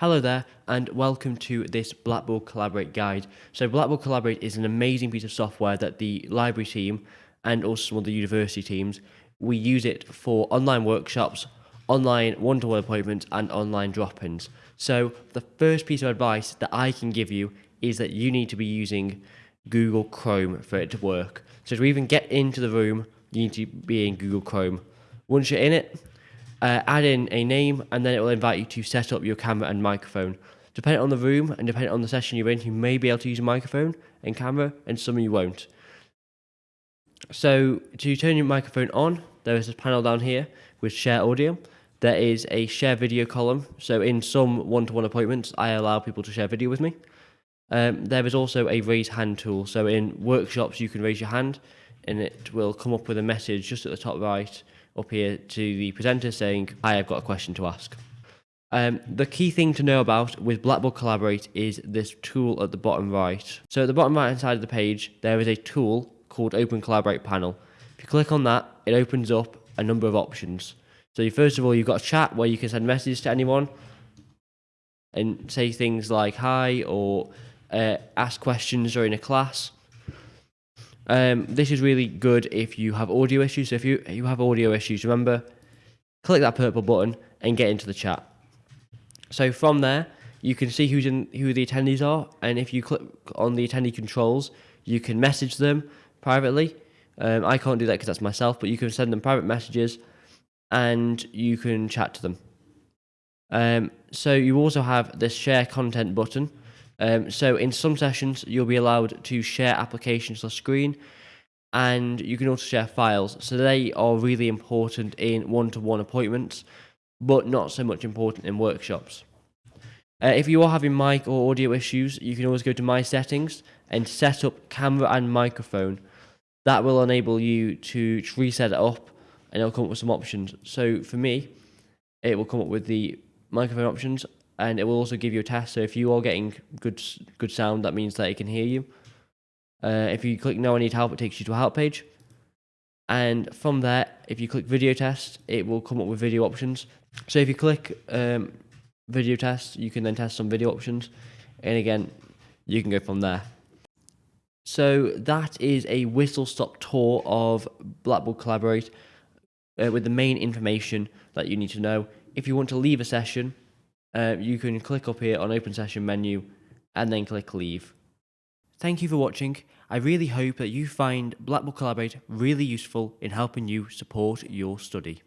Hello there, and welcome to this Blackboard Collaborate guide. So Blackboard Collaborate is an amazing piece of software that the library team and also some of the university teams, we use it for online workshops, online one-to-one appointments, and online drop-ins. So the first piece of advice that I can give you is that you need to be using Google Chrome for it to work. So to even get into the room, you need to be in Google Chrome. Once you're in it, uh, add in a name, and then it will invite you to set up your camera and microphone. Depending on the room and depending on the session you're in, you may be able to use a microphone and camera, and some you won't. So to turn your microphone on, there is a panel down here with share audio. There is a share video column. So in some one-to-one appointments, I allow people to share video with me. Um, there is also a raise hand tool. So in workshops, you can raise your hand and it will come up with a message just at the top right up here to the presenter saying, hi, I have got a question to ask. Um, the key thing to know about with Blackboard Collaborate is this tool at the bottom right. So at the bottom right hand side of the page, there is a tool called Open Collaborate Panel. If you click on that, it opens up a number of options. So first of all, you've got a chat where you can send messages to anyone and say things like hi or uh, ask questions during a class. Um, this is really good if you have audio issues. So if you, you have audio issues, remember, click that purple button and get into the chat. So from there, you can see who's in, who the attendees are, and if you click on the attendee controls, you can message them privately. Um, I can't do that because that's myself, but you can send them private messages, and you can chat to them. Um, so you also have this share content button, um, so in some sessions, you'll be allowed to share applications the screen and you can also share files. So they are really important in one-to-one -one appointments, but not so much important in workshops. Uh, if you are having mic or audio issues, you can always go to My Settings and set up camera and microphone. That will enable you to reset it up and it'll come up with some options. So for me, it will come up with the microphone options and it will also give you a test. So if you are getting good good sound, that means that it can hear you. Uh, if you click No I Need Help, it takes you to a help page. And from there, if you click Video Test, it will come up with video options. So if you click um, Video Test, you can then test some video options. And again, you can go from there. So that is a whistle-stop tour of Blackboard Collaborate uh, with the main information that you need to know. If you want to leave a session, uh, you can click up here on open session menu and then click leave. Thank you for watching. I really hope that you find Blackboard Collaborate really useful in helping you support your study.